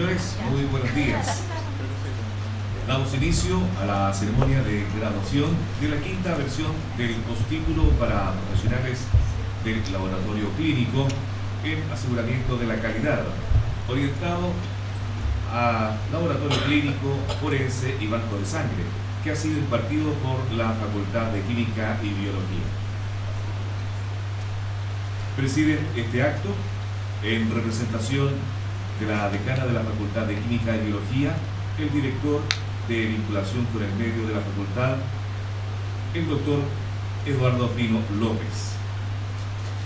Señores, muy buenos días. Damos inicio a la ceremonia de graduación de la quinta versión del postítulo para profesionales del laboratorio clínico en aseguramiento de la calidad, orientado a laboratorio clínico, forense y banco de sangre, que ha sido impartido por la Facultad de Química y Biología. Preside este acto en representación de la decana de la Facultad de Química y Biología, el director de vinculación con el medio de la facultad, el doctor Eduardo Pino López.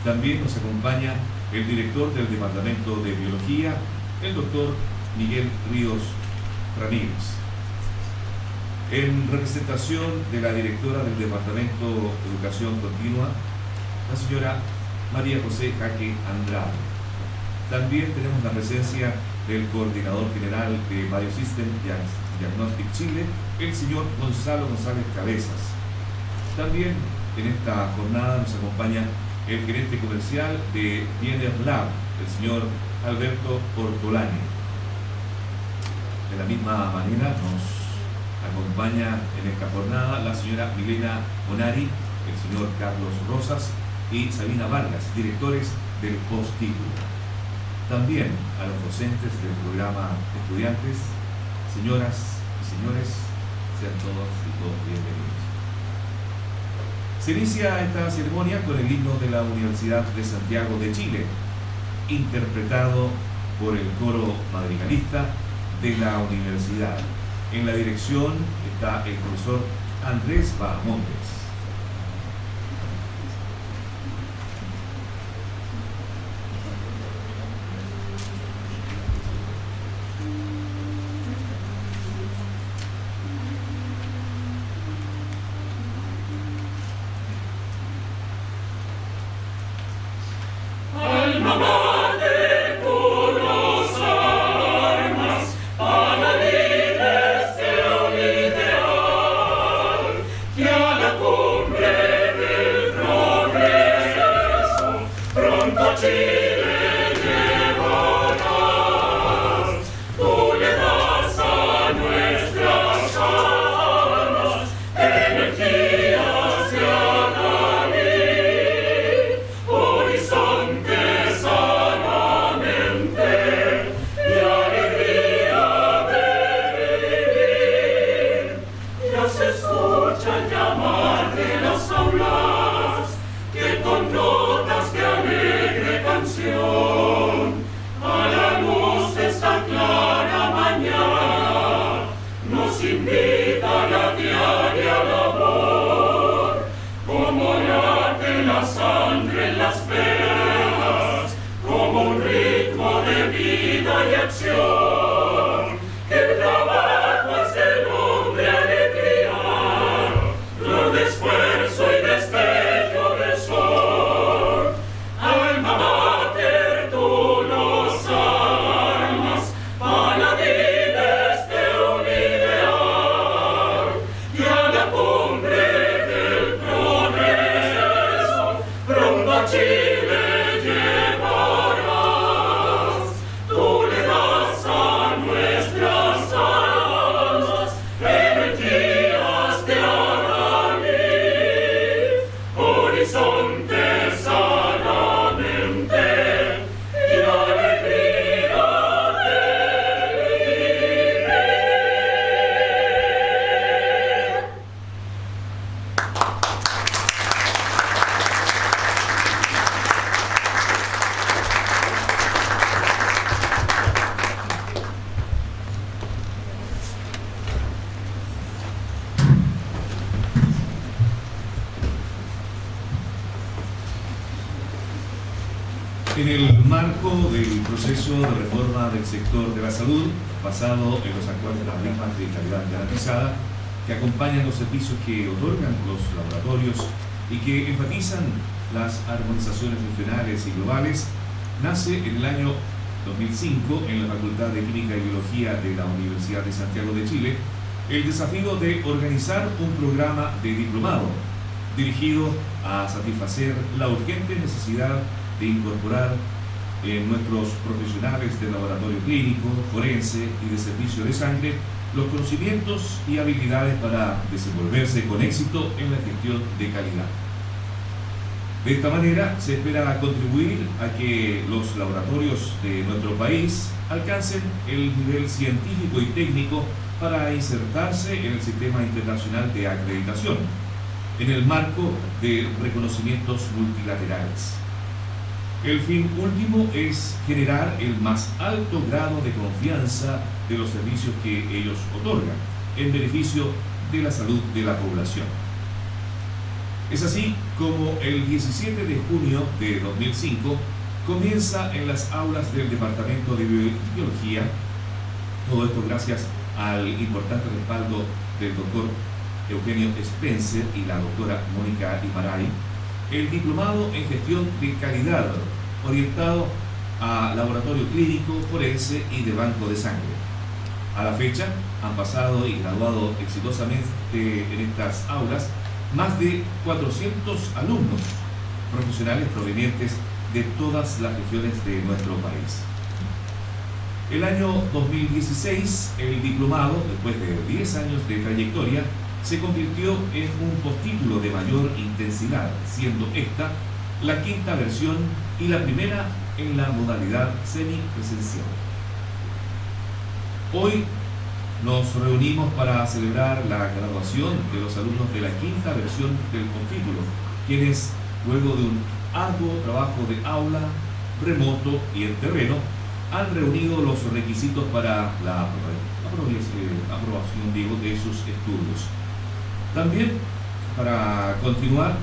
También nos acompaña el director del Departamento de Biología, el doctor Miguel Ríos Ramírez. En representación de la directora del Departamento de Educación Continua, la señora María José Jaque Andrade. También tenemos la presencia del coordinador general de Biosystem Diagnostic Chile, el señor Gonzalo González Cabezas. También en esta jornada nos acompaña el gerente comercial de Biener Lab, el señor Alberto Ortolani. De la misma manera nos acompaña en esta jornada la señora Milena Monari, el señor Carlos Rosas y Sabina Vargas, directores del postítulo. También a los docentes del programa Estudiantes, señoras y señores, sean todos y todos bienvenidos. Se inicia esta ceremonia con el himno de la Universidad de Santiago de Chile, interpretado por el coro madrigalista de la universidad. En la dirección está el profesor Andrés Bahamontes. Sector de la salud, basado en los actuales paradigmas de calidad garantizada, que acompañan los servicios que otorgan los laboratorios y que enfatizan las armonizaciones funcionales y globales, nace en el año 2005 en la Facultad de Química y Biología de la Universidad de Santiago de Chile el desafío de organizar un programa de diplomado dirigido a satisfacer la urgente necesidad de incorporar en nuestros profesionales de laboratorio clínico, forense y de servicio de sangre los conocimientos y habilidades para desenvolverse con éxito en la gestión de calidad. De esta manera se espera contribuir a que los laboratorios de nuestro país alcancen el nivel científico y técnico para insertarse en el sistema internacional de acreditación, en el marco de reconocimientos multilaterales. El fin último es generar el más alto grado de confianza de los servicios que ellos otorgan, en beneficio de la salud de la población. Es así como el 17 de junio de 2005 comienza en las aulas del Departamento de Biología, todo esto gracias al importante respaldo del doctor Eugenio Spencer y la doctora Mónica Imaray, el diplomado en gestión de calidad orientado a laboratorio clínico, forense y de banco de sangre. A la fecha han pasado y graduado exitosamente en estas aulas más de 400 alumnos profesionales provenientes de todas las regiones de nuestro país. El año 2016, el diplomado, después de 10 años de trayectoria, se convirtió en un postítulo de mayor intensidad, siendo esta la quinta versión y la primera en la modalidad semipresencial. Hoy nos reunimos para celebrar la graduación de los alumnos de la quinta versión del postítulo, quienes, luego de un arduo trabajo de aula, remoto y en terreno, han reunido los requisitos para la aprobación de sus estudios. También, para continuar,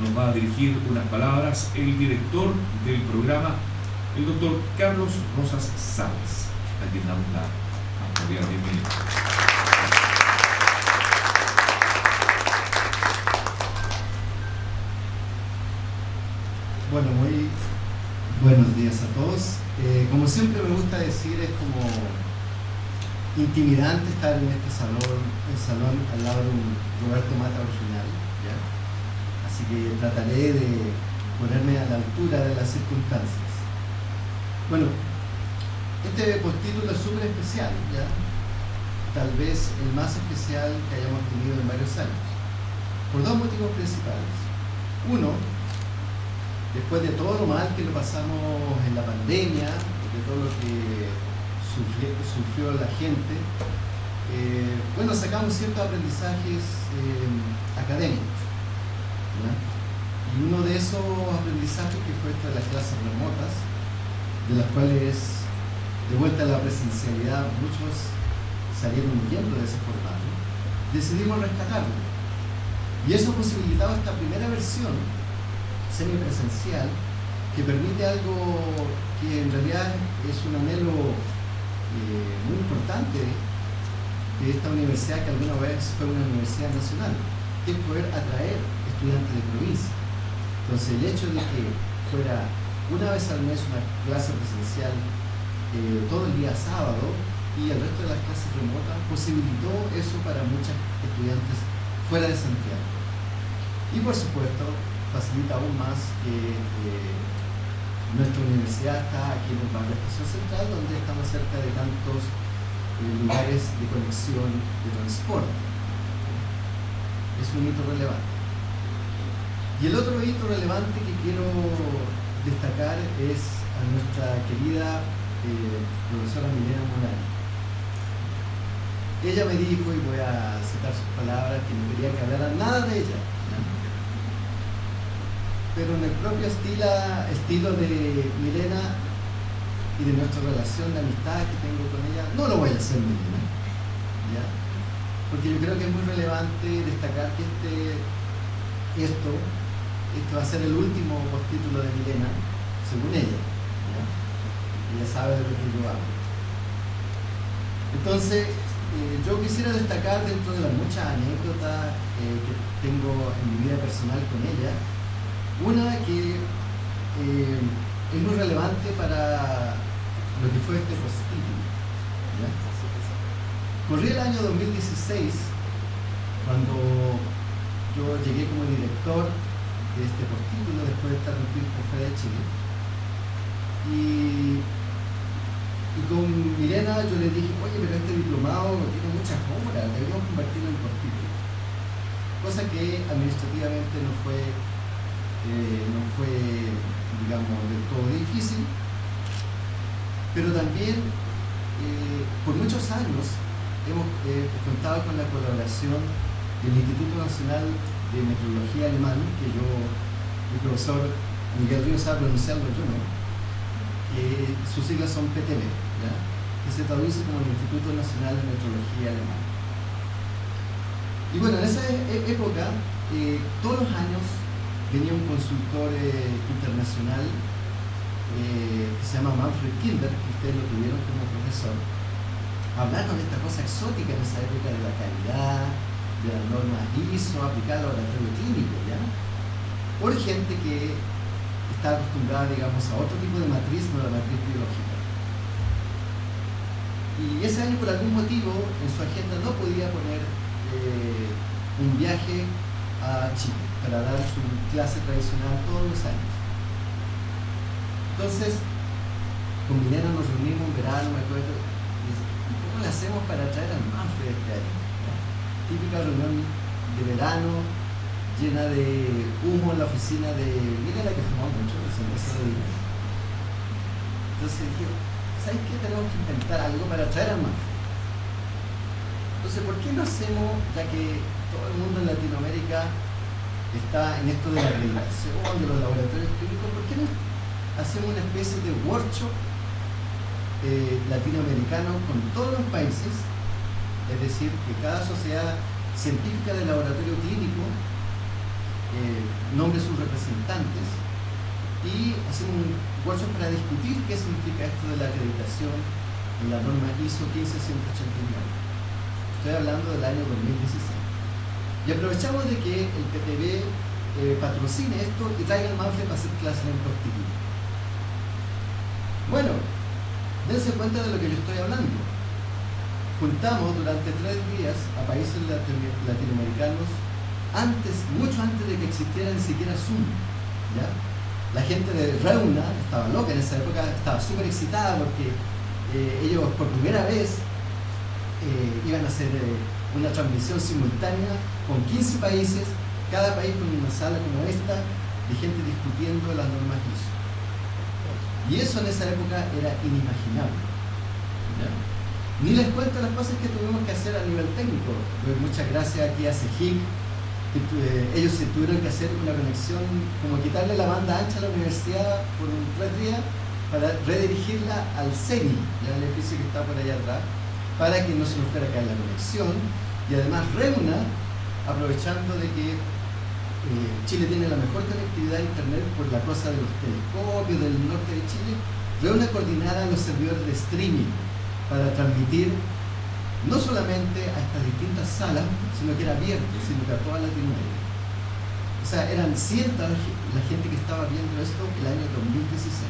nos va a dirigir unas palabras el director del programa, el doctor Carlos Rosas Sáenz, a quien damos la cordial bienvenida. Bueno, muy buenos días a todos. Eh, como siempre me gusta decir, es como intimidante estar en este salón, el salón al lado de un Roberto Mata original así que trataré de ponerme a la altura de las circunstancias. Bueno, este postítulo es súper especial, ¿ya? tal vez el más especial que hayamos tenido en varios años, por dos motivos principales. Uno, después de todo lo mal que lo pasamos en la pandemia, de todo lo que sufrió, la gente, eh, bueno, sacamos ciertos aprendizajes eh, académicos. Y uno de esos aprendizajes que fue esto de las clases remotas, de las cuales de vuelta a la presencialidad muchos salieron huyendo de ese formato, decidimos rescatarlo. Y eso posibilitaba esta primera versión semipresencial que permite algo que en realidad es un anhelo eh, muy importante de esta universidad que alguna vez fue una universidad nacional, que es poder atraer estudiantes de provincia. Entonces el hecho de que fuera una vez al mes una clase presencial eh, todo el día sábado y el resto de las clases remotas posibilitó eso para muchos estudiantes fuera de Santiago. Y por supuesto facilita aún más que eh, nuestra universidad está aquí en el barrio Estación Central donde estamos cerca de tantos eh, lugares de conexión de transporte. Es un hito relevante. Y el otro hito relevante que quiero destacar es a nuestra querida eh, profesora Milena Morales. Ella me dijo, y voy a citar sus palabras, que no quería que hablara nada de ella. Pero en el propio estilo, de Milena y de nuestra relación de amistad que tengo con ella, no lo voy a hacer Milena. Porque yo creo que es muy relevante destacar que este, esto este va a ser el último postítulo de Milena, según ella. Ella sabe de lo que yo hablo. Entonces, eh, yo quisiera destacar dentro de las muchas anécdotas eh, que tengo en mi vida personal con ella, una que eh, es muy relevante para lo que fue este postítulo. Corría el año 2016, cuando yo llegué como director de este postítulo después de estar tiempo fuera de Chile. Y, y con Milena yo le dije, oye, pero este diplomado tiene muchas obras, deberíamos convertirlo en cortítulo. Cosa que administrativamente no fue, eh, no fue, digamos, del todo difícil, pero también eh, por muchos años hemos eh, contado con la colaboración del Instituto Nacional de Meteorología Alemán, que yo, el profesor Miguel Ríos sabe pronunciarlo, yo no, que sus siglas son PTB, que se traduce como el Instituto Nacional de Meteorología Alemán. Y bueno, en esa e-, época, eh, todos los años venía un consultor eh, internacional que se llama Manfred Kinder, que ustedes lo tuvieron como profesor, hablando de esta cosa exótica en esa época de la calidad, de las normas ISO aplicadas al laboratorio clínico, ¿ya? Por gente que está acostumbrada, digamos, a otro tipo de matriz, no la matriz biológica. Y ese año, por algún motivo, en su agenda no podía poner eh, un viaje a Chile para dar su clase tradicional todos los años. Entonces, con Milena nos reunimos en verano, me acuerdo, ¿cómo le hacemos para traer al Manfred este año? Típica reunión de verano, llena de humo en la oficina de... Mira la que fumó mucho, Entonces dije, ¿sabes qué? Tenemos que inventar algo para traer al Manfred. Entonces, ¿por qué no hacemos, ya que todo el mundo en Latinoamérica está en esto de la acreditación, de los laboratorios clínicos, ¿por qué no hacemos una especie de workshop eh, latinoamericano con todos los países, es decir, que cada sociedad científica del laboratorio clínico eh, nombre sus representantes y hacemos un workshop para discutir qué significa esto de la acreditación en la norma ISO 15189. Estoy hablando del año 2016. Y aprovechamos de que el PTB eh, patrocine esto y traiga el Manfred para hacer clases en prostituto. Bueno, dense cuenta de lo que yo estoy hablando. Juntamos durante tres días a países latinoamericanos antes, mucho antes de que existiera ni siquiera Zoom. La gente de Reuna estaba loca en esa época, estaba súper excitada porque eh, ellos por primera vez eh, iban a hacer eh, una transmisión simultánea con 15 países, cada país con una sala como esta, de gente discutiendo las normas ISO. Y eso en esa época era inimaginable. Ni les cuento las cosas que tuvimos que hacer a nivel técnico. Pues muchas gracias aquí a CEGIC, que eh, ellos se tuvieron que hacer una conexión, como quitarle la banda ancha a la universidad por un tres días para redirigirla al CENI, el edificio que está por allá atrás, para que no se nos fuera caer la conexión. Y además Reuna, aprovechando de que eh, Chile tiene la mejor conectividad a internet por la cosa de los telescopios del norte de Chile, reúne coordinada a los servidores de streaming para transmitir no solamente a estas distintas salas, sino que era abierto, sino que a toda Latinoamérica. O sea, eran cientos la gente que estaba viendo esto el año 2016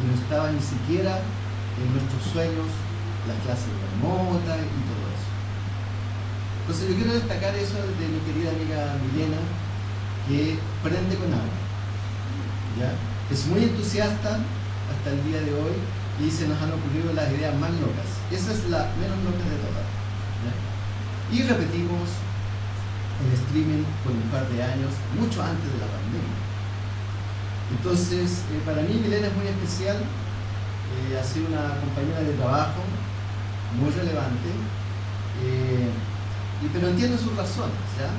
y no estaba ni siquiera en nuestros sueños las clases remotas y todo. Entonces yo quiero destacar eso de mi querida amiga Milena, que prende con agua. ¿ya? Es muy entusiasta hasta el día de hoy y se nos han ocurrido las ideas más locas. Esa es la menos loca de todas. Y repetimos el streaming por un par de años, mucho antes de la pandemia. Entonces, eh, para mí Milena es muy especial, eh, ha sido una compañera de trabajo muy relevante, eh, pero entiendo sus razones. ¿ya?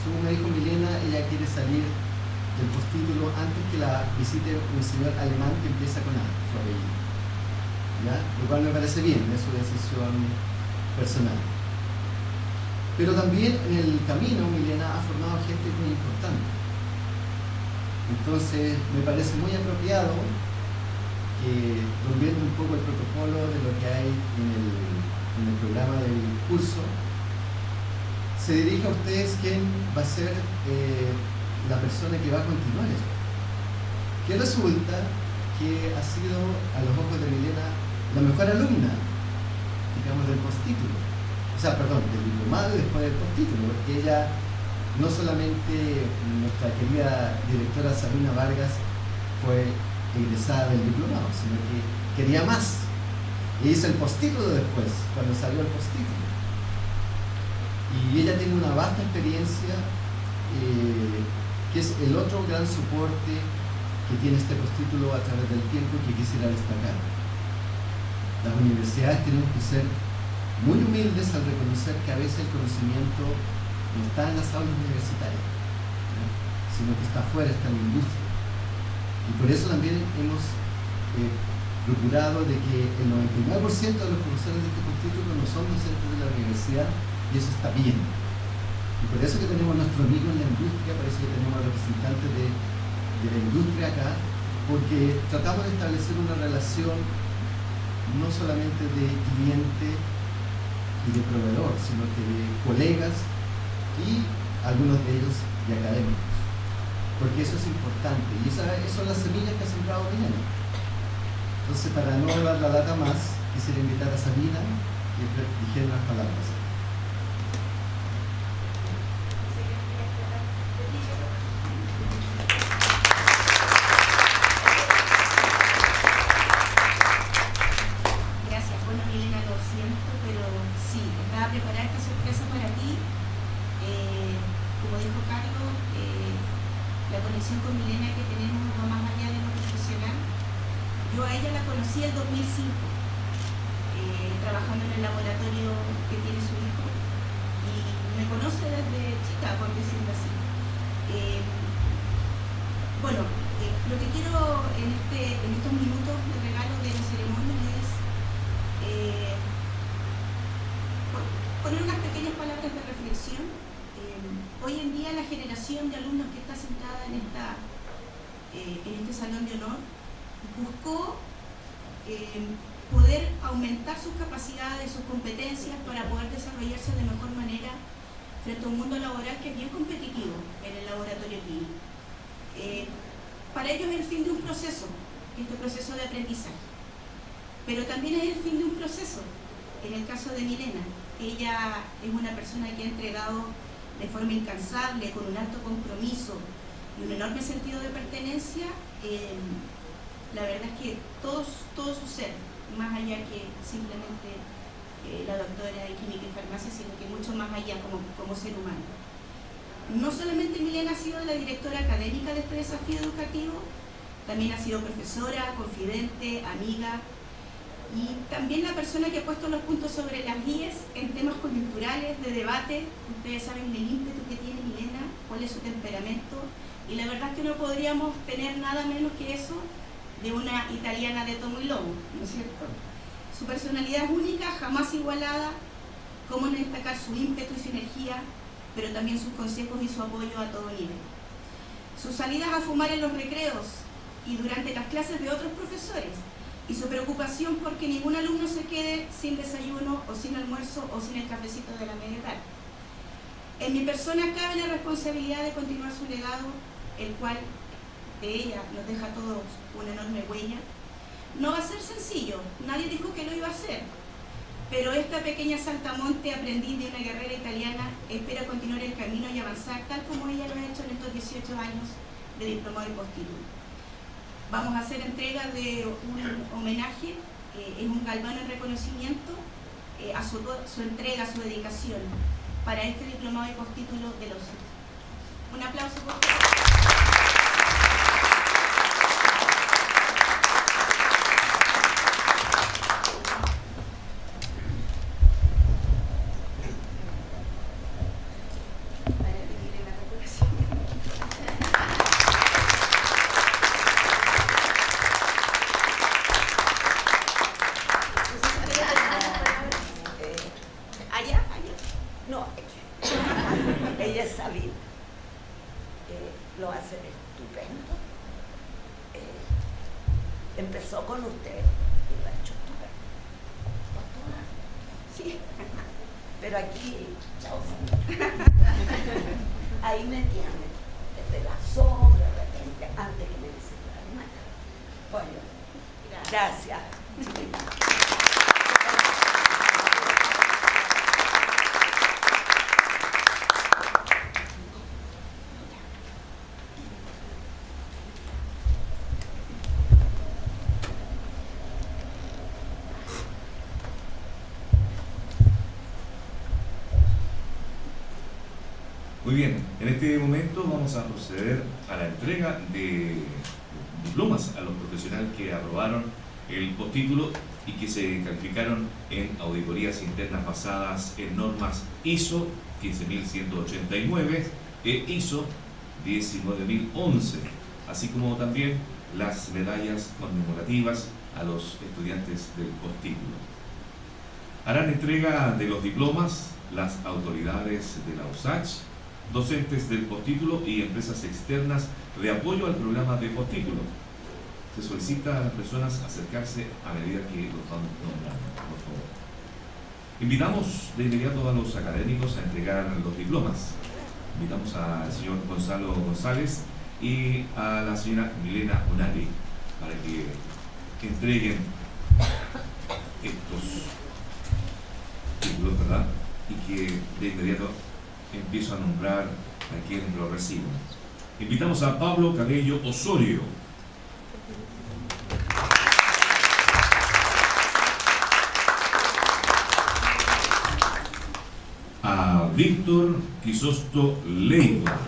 Según me dijo Milena, ella quiere salir del postítulo antes que la visite un señor alemán que empieza con A, su apellido. ¿Ya? Lo cual me parece bien, es su decisión personal. Pero también en el camino Milena ha formado gente muy importante. Entonces me parece muy apropiado que, volviendo un poco el protocolo de lo que hay en el, en el programa del curso, se dirige a ustedes quién va a ser eh, la persona que va a continuar esto. Que resulta que ha sido, a los ojos de Milena, la mejor alumna, digamos, del postítulo. O sea, perdón, del diplomado y después del postítulo, porque ella, no solamente nuestra querida directora Sabina Vargas, fue egresada del diplomado, sino que quería más. Y hizo el postítulo después, cuando salió el postítulo. Y ella tiene una vasta experiencia, eh, que es el otro gran soporte que tiene este postítulo a través del tiempo que quisiera destacar. Las universidades tenemos que ser muy humildes al reconocer que a veces el conocimiento no está en las aulas universitarias, sino que está afuera, está en la industria. Y por eso también hemos eh, procurado de que el 99% de los profesores de este postítulo no son docentes de la universidad y eso está bien. Y por eso que tenemos a nuestro amigo en la industria, por eso que tenemos representantes de, de la industria acá, porque tratamos de establecer una relación no solamente de cliente y de proveedor, sino que de colegas y algunos de ellos de académicos. Porque eso es importante y esas son las semillas que ha sembrado Milena. Entonces, para no dar la lata más, quisiera invitar a Sabina y dijera unas palabras. Profesora, confidente, amiga, y también la persona que ha puesto los puntos sobre las guías en temas coyunturales, de debate. Ustedes saben el ímpetu que tiene Milena, cuál es su temperamento, y la verdad es que no podríamos tener nada menos que eso de una italiana de tomo y lobo, ¿no es cierto? Su personalidad es única, jamás igualada, cómo no destacar su ímpetu y su energía, pero también sus consejos y su apoyo a todo nivel. Sus salidas a fumar en los recreos y durante las clases de otros profesores, y su preocupación porque ningún alumno se quede sin desayuno o sin almuerzo o sin el cafecito de la media tarde. En mi persona cabe la responsabilidad de continuar su legado, el cual de ella nos deja a todos una enorme huella. No va a ser sencillo, nadie dijo que lo iba a hacer, pero esta pequeña saltamonte aprendiz de una guerrera italiana espera continuar el camino y avanzar tal como ella lo ha hecho en estos 18 años de diplomado y postítulo vamos a hacer entrega de un homenaje, eh, es un galvano en reconocimiento eh, a su, entrega, su dedicación para este diplomado de postítulo de los Un aplauso por. Eh, empezó con usted y lo ha hecho estupendo. Sí, pero aquí, chao. Ahí me tienen, desde la sombra, de repente, antes que me visitara. Bueno, gracias. gracias. Y que se calificaron en auditorías internas basadas en normas ISO 15189 e ISO 19011, así como también las medallas conmemorativas a los estudiantes del postítulo. Harán entrega de los diplomas las autoridades de la USACH, docentes del postítulo y empresas externas de apoyo al programa de postítulo. Se solicita a las personas acercarse a medida que los vamos nombrando, por favor. Invitamos de inmediato a los académicos a entregar los diplomas. Invitamos al señor Gonzalo González y a la señora Milena Onari para que entreguen estos títulos, ¿verdad? Y que de inmediato empiezo a nombrar a quienes lo reciben. Invitamos a Pablo Cabello Osorio. Víctor Quisosto Leiva.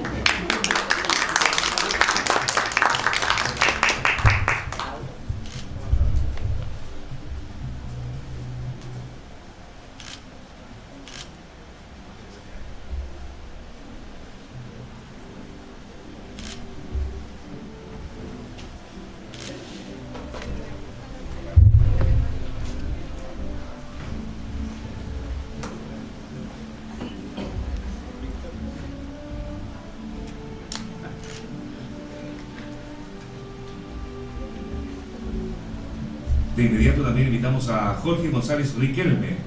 Invitamos a Jorge González Riquelme.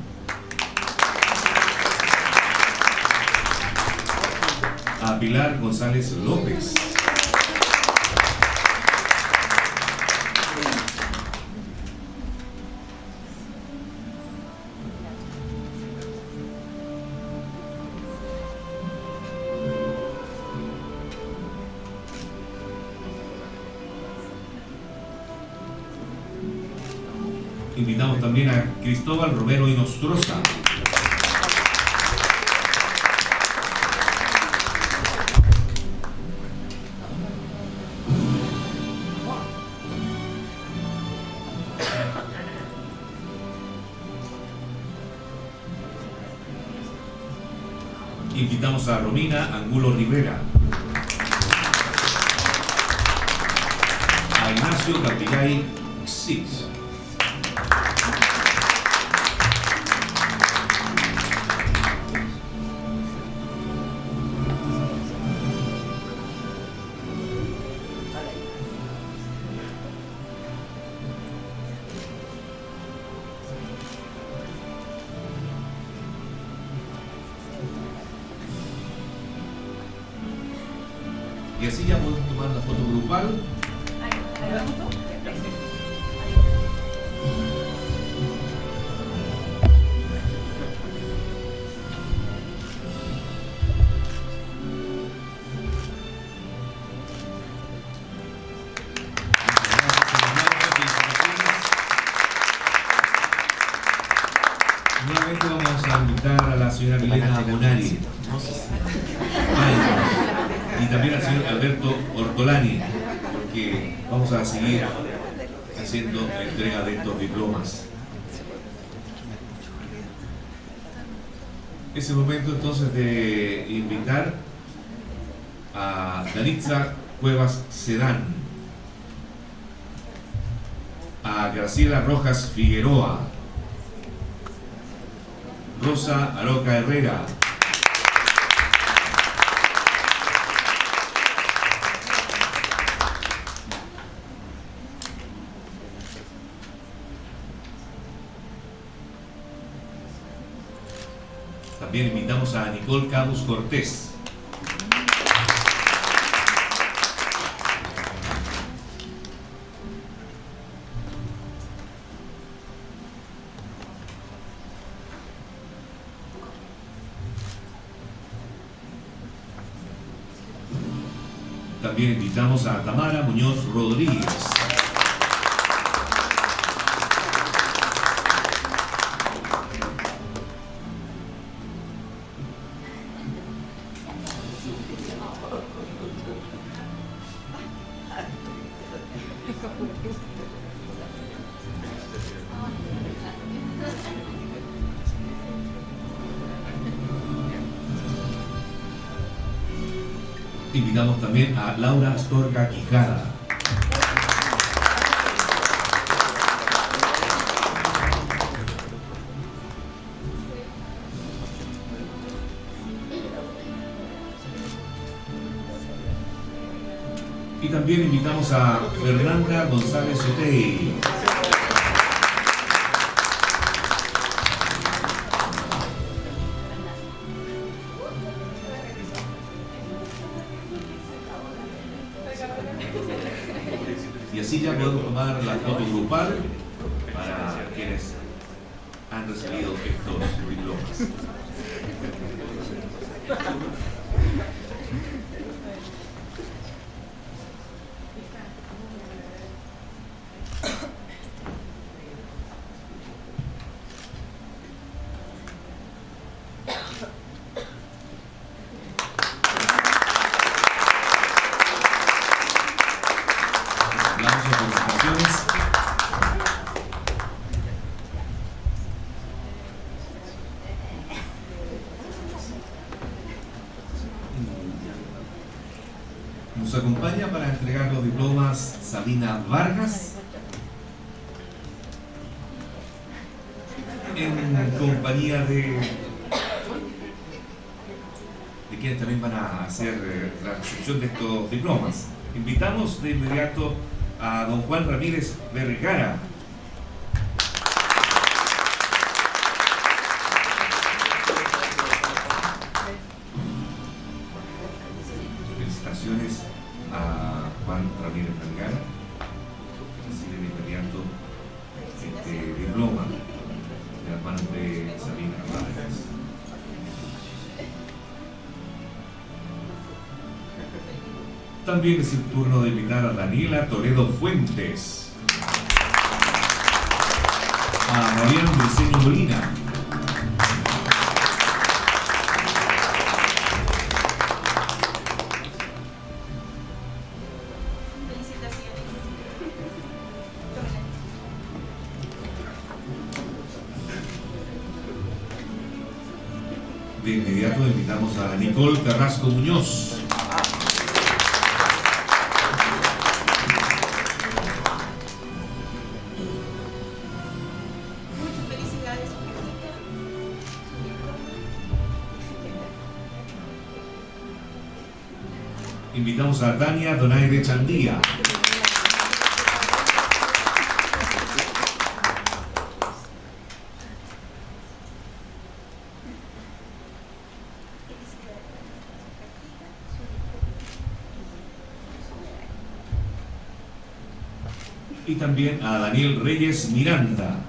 A Pilar González López. También a Cristóbal Romero Inostroza. Invitamos a Romina Angulo Rivera. A Ignacio Capillay Six. Es el momento entonces de invitar a Danitza Cuevas Sedán, a Graciela Rojas Figueroa, Rosa Aroca Herrera, También invitamos a Nicole Cabus Cortés. También invitamos a Tamara Muñoz Rodríguez. Laura Astorga Quijada. Y también invitamos a Fernanda González Otey. La foto grupal para quienes han recibido estos diplomas. Aplausos, felicitaciones. Nos acompaña para entregar los Vargas en compañía de de quienes también van a hacer eh, la recepción de estos diplomas. Invitamos de inmediato a don Juan Ramírez Vergara. También es el turno de invitar a Daniela Toledo Fuentes. A Mariano Briceño Molina. Felicitaciones. De inmediato invitamos a Nicole Carrasco Muñoz. Invitamos a Tania Donaire Chandía. Y también a Daniel Reyes Miranda.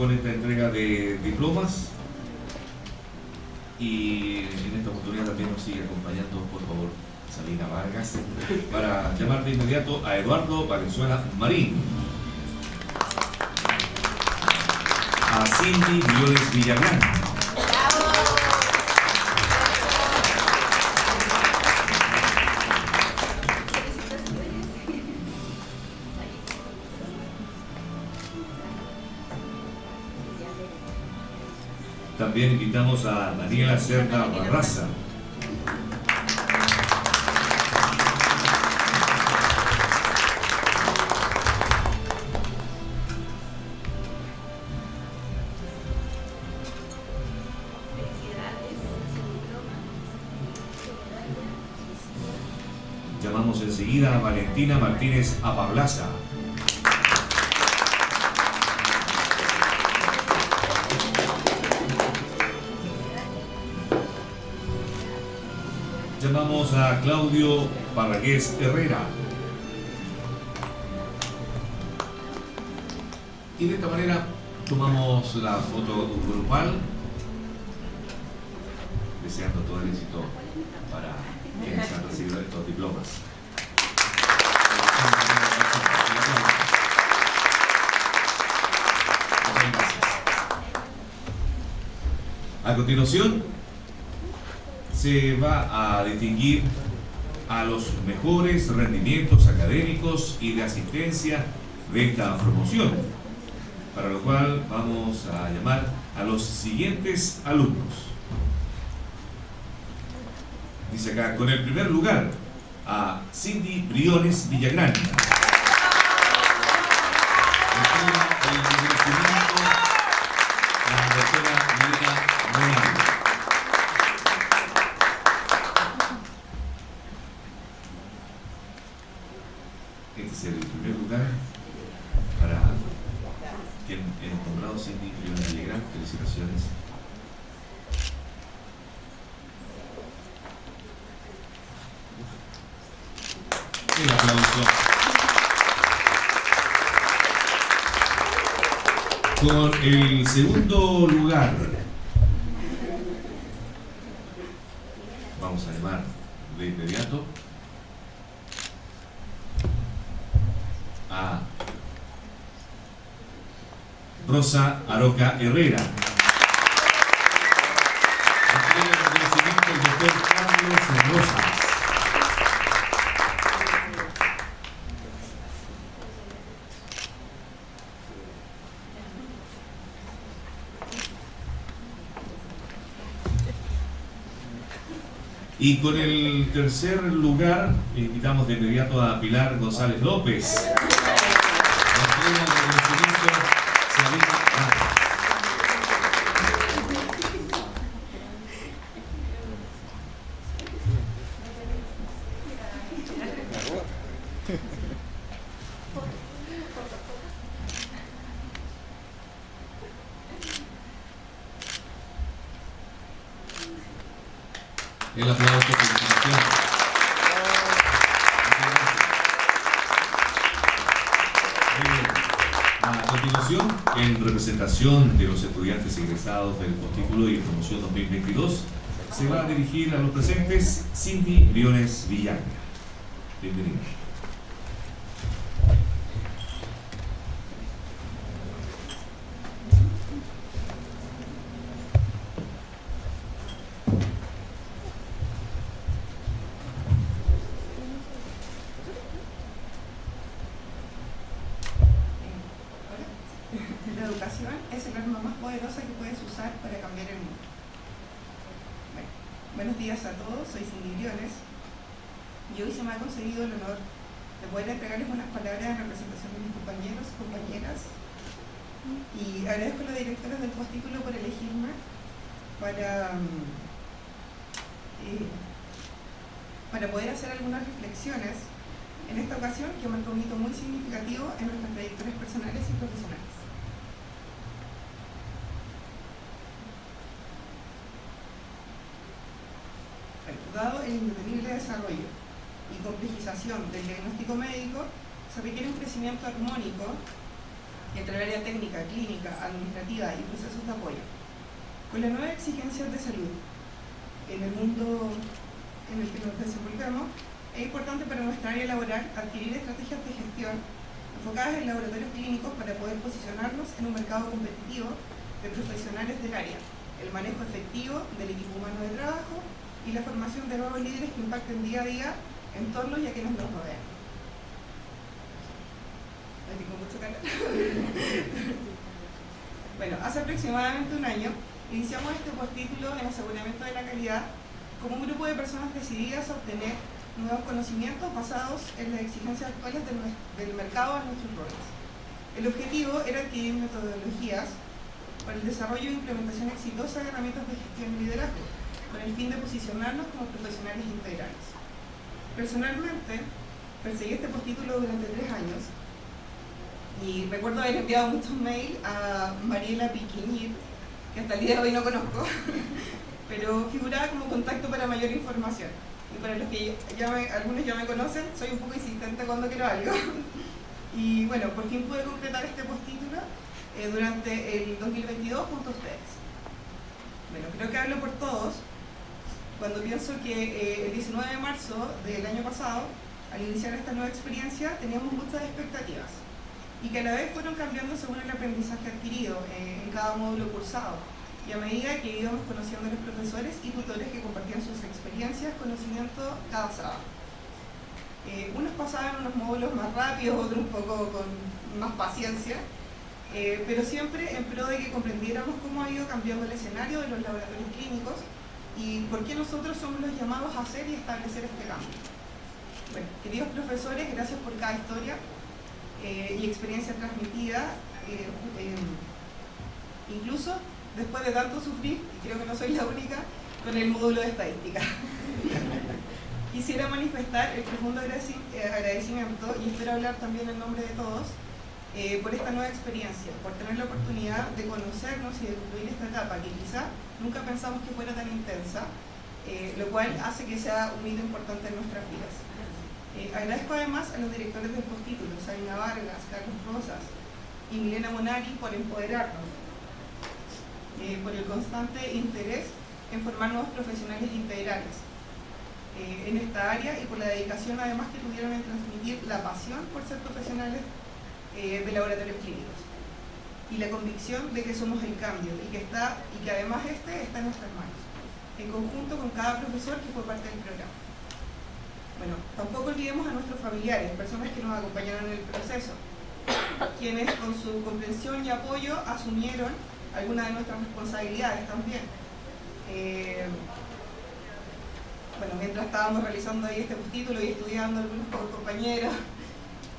Con esta entrega de diplomas y en esta oportunidad también nos sigue acompañando, por favor, Salina Vargas, para llamar de inmediato a Eduardo Valenzuela Marín, a Cindy Violes Villagrán, también invitamos a Daniela Cerda Barraza, Felicidades. su diploma. llamamos enseguida a Valentina Martínez Apablaza. Claudio Parragués Herrera. Y de esta manera Tomamos la foto grupal, deseando todo el éxito para quienes han recibido estos diplomas. A continuación, se va a distinguir a los mejores rendimientos académicos y de asistencia de esta promoción, para lo cual vamos a llamar a los siguientes alumnos. Dice acá, con el primer lugar, a Cindy Briones Villagrán. Quien hemos nombrado Cindy Briones Villagrán. Felicitaciones. El aplauso. Con el segundo lugar, vamos a llamar de inmediato a Aroca Herrera. Y con el tercer lugar, invitamos de inmediato a Pilar González López. Postítulo y promoción 2022, se va a dirigir a los presentes Cindy Briones Villagra. Bienvenida. La educación es el arma más poderosa que puedes usar para cambiar el mundo. Bueno, buenos días a todos, soy Cindy Briones y hoy se me ha concedido el honor de poder entregarles unas palabras en representación de mis compañeros, compañeras y agradezco a los directores del postítulo por elegirme para, mm, eh, para poder hacer algunas reflexiones en esta ocasión que marca un hito muy significativo en nuestras trayectorias personales y profesionales. Desarrollo y complejización del diagnóstico médico, se requiere un crecimiento armónico entre el área técnica, clínica, administrativa y procesos de apoyo. Con las nuevas exigencias de salud en el mundo en el que nos desenvolvemos, es importante para nuestra área laboral adquirir estrategias de gestión enfocadas en laboratorios clínicos para poder posicionarnos en un mercado competitivo de profesionales del área, el manejo efectivo del equipo humano de trabajo y la formación de nuevos líderes que impacten día a día en torno y a quienes nos rodean. Mucho bueno, hace aproximadamente un año iniciamos este postítulo en aseguramiento de la calidad como un grupo de personas decididas a obtener nuevos conocimientos basados en las exigencias actuales del, del mercado a nuestros roles. El objetivo era adquirir metodologías para el desarrollo e implementación exitosa de herramientas de gestión y liderazgo, con el fin de posicionarnos como profesionales integrales. Personalmente, perseguí este postítulo durante tres años y recuerdo haber enviado muchos mails a Mariela Piquiñir, que hasta el día de hoy no conozco, pero figuraba como contacto para mayor información. Y para los que ya me- algunos ya me conocen, soy un poco insistente cuando quiero algo. Y bueno, por fin pude completar este postítulo eh, durante el 2022 junto a ustedes. Bueno, creo que hablo por todos cuando pienso que eh, el 19 de marzo del año pasado, al iniciar esta nueva experiencia, teníamos muchas expectativas y que a la vez fueron cambiando según el aprendizaje adquirido eh, en cada módulo cursado y a medida que íbamos conociendo a los profesores y tutores que compartían sus experiencias, conocimiento cada sábado. Eh, unos pasaban unos módulos más rápidos, otros un poco con más paciencia, pero siempre en pro de que comprendiéramos cómo ha ido cambiando el escenario de los laboratorios clínicos y por qué nosotros somos los llamados a hacer y establecer este cambio. Bueno, queridos profesores, gracias por cada historia eh, y experiencia transmitida, incluso después de tanto sufrir, y creo que no soy la única, con el módulo de estadística. Quisiera manifestar el profundo eh, agradecimiento y espero hablar también en nombre de todos eh, por esta nueva experiencia, por tener la oportunidad de conocernos y de concluir esta etapa que quizá nunca pensamos que fuera tan intensa, eh, lo cual hace que sea un hito importante en nuestras vidas. agradezco además a los directores del postítulo, Sabina Vargas, Carlos Rosas y Milena Monari por empoderarnos, por el constante interés en formar nuevos profesionales integrales eh, en esta área y por la dedicación además que tuvieron en transmitir la pasión por ser profesionales eh, de laboratorios clínicos y la convicción de que somos el cambio y que, está, y que además este está en nuestras manos, en conjunto con cada profesor que fue parte del programa. Bueno, tampoco olvidemos a nuestros familiares, personas que nos acompañaron en el proceso, quienes con su comprensión y apoyo asumieron algunas de nuestras responsabilidades también. Eh, bueno, mientras estábamos realizando ahí este título y estudiando algunos compañeros,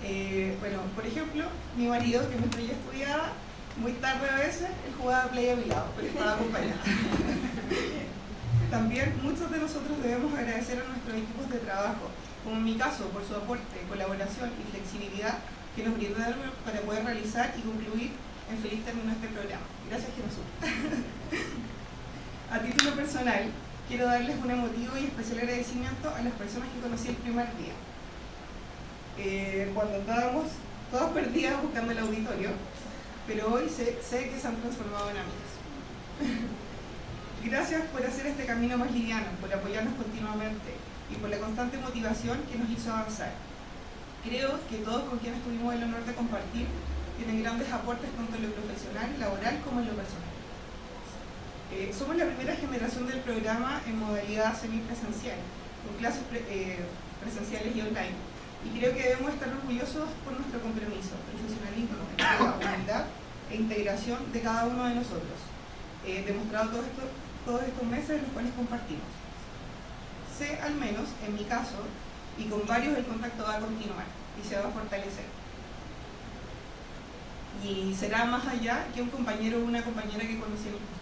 eh, bueno, por ejemplo, mi marido, que mientras yo estudiaba, muy tarde a veces, él jugaba play a mi lado, pero estaba acompañado. También muchos de nosotros debemos agradecer a nuestros equipos de trabajo, como en mi caso, por su aporte, colaboración y flexibilidad que nos brindaron para poder realizar y concluir en feliz término este programa. Gracias, Jesús. a título personal, quiero darles un emotivo y especial agradecimiento a las personas que conocí el primer día. Eh, cuando estábamos todas perdidas buscando el auditorio, pero hoy sé, que se han transformado en amigas. Gracias por hacer este camino más liviano, por apoyarnos continuamente y por la constante motivación que nos hizo avanzar. Creo que todos con quienes tuvimos el honor de compartir tienen grandes aportes tanto en lo profesional, laboral como en lo personal. Eh, somos la primera generación del programa en modalidad semipresencial, con clases eh, presenciales y online. Y creo que debemos estar orgullosos por nuestro compromiso, profesionalismo, humildad e integración de cada uno de nosotros, eh, demostrado todo esto, todos estos meses en los cuales compartimos. Sé, al menos en mi caso, y con varios el contacto va a continuar y se va a fortalecer. Y será más allá que un compañero o una compañera que conocí en el.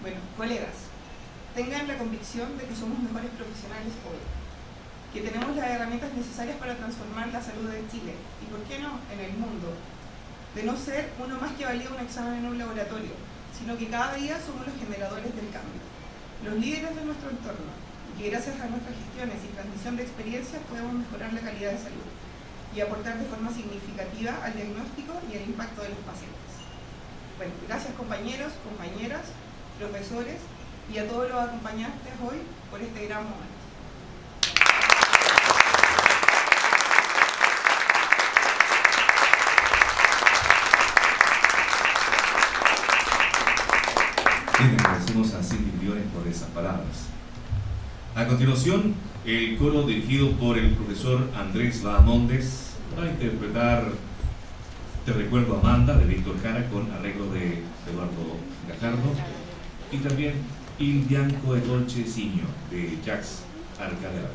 Bueno, colegas, tengan la convicción de que somos mejores profesionales hoy, que tenemos las herramientas necesarias para transformar la salud de Chile y, ¿por qué no?, en el mundo. De no ser uno más que valía un examen en un laboratorio, sino que cada día somos los generadores del cambio, los líderes de nuestro entorno, y que gracias a nuestras gestiones y transmisión de experiencias podemos mejorar la calidad de salud y aportar de forma significativa al diagnóstico y al impacto de los pacientes. Bueno, gracias compañeros, compañeras, profesores y a todos los acompañantes hoy por este gran momento. Agradecemos a Cindy por esas palabras. A continuación, el coro dirigido por el profesor Andrés Bahamondes va a interpretar Te recuerdo Amanda de Víctor Jara con arreglo de Eduardo Gajardo y también Il Bianco e Dolce Signo de Jacques Arcadera.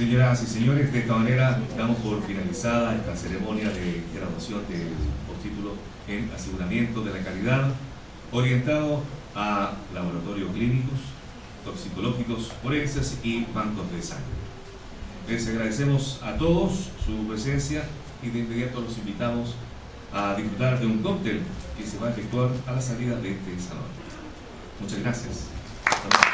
Señoras y señores, de esta manera damos por finalizada esta ceremonia de graduación del postítulo en aseguramiento de la calidad orientado a laboratorios clínicos, toxicológicos, forenses y bancos de sangre. Les agradecemos a todos su presencia y de inmediato los invitamos a disfrutar de un cóctel que se va a efectuar a la salida de este salón. Muchas gracias.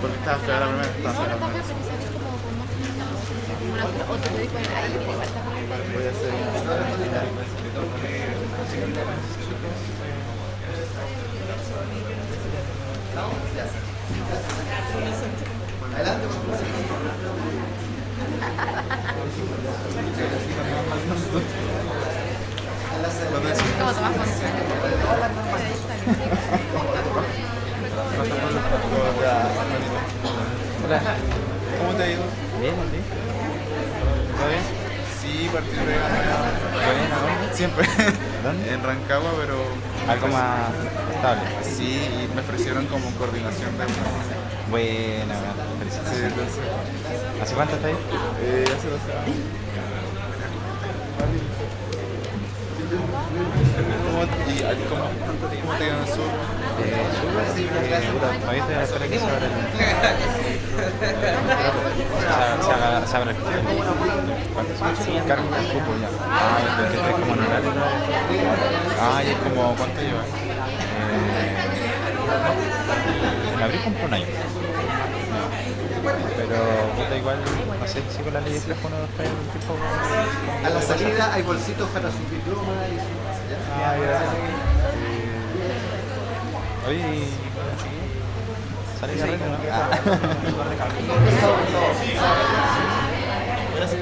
Porque estaba fea la primera, fea. Voy a hacer. Hola. ¿Cómo te ha ido? Bien, ¿sí? ¿Está bien? Sí, partí de ¿Bien? ¿A dónde? Siempre. ¿Dónde? En Rancagua, pero... Algo más estable. Sí, y me ofrecieron como coordinación de una... Sí. ¿Hace cuánto está ahí? Eh, hace dos años. ¿Cómo, y, ahí, ¿cómo, ¿Cómo te quedó en el sur? Eh, puta, todavía estoy a la espera que se abra el... Se, se se abra el... Cargo el cupo ya. Ah, que es como en horario. Ah, y es como... ¿Cuánto llevas? Eh, en abril cumplo un año. Pero, puta, igual, no sé si con la ley de flejo uno está en un tiempo... A la salida hay bolsitos para su diploma y su ¿ya? Ah, gracias. Eh, Oye, y... ¿Sale arreglo, no? Ah. Aprecio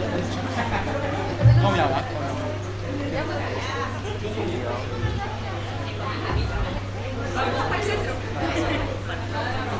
por tomar, por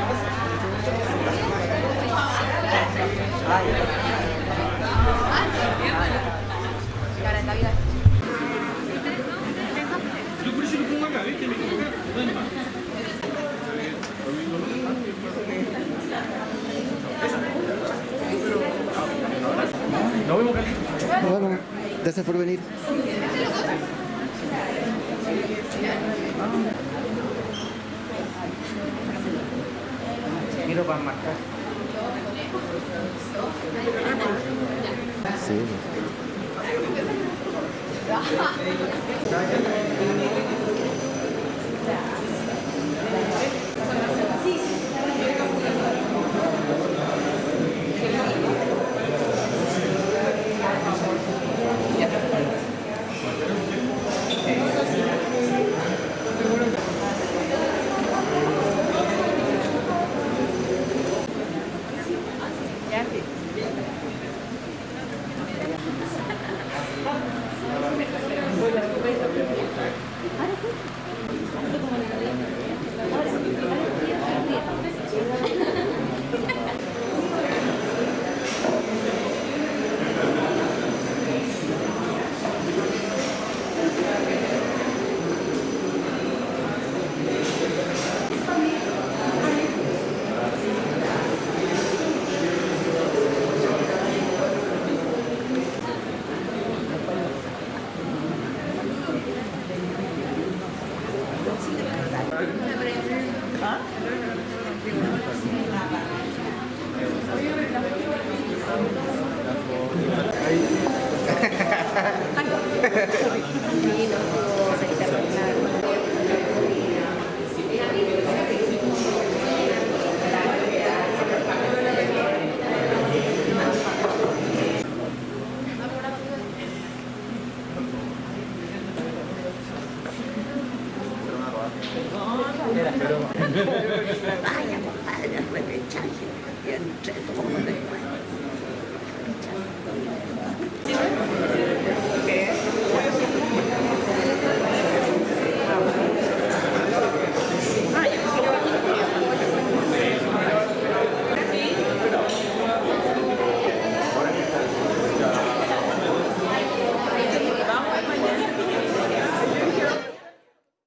Bueno, gracias por venir. Quiero para marcar. Sí.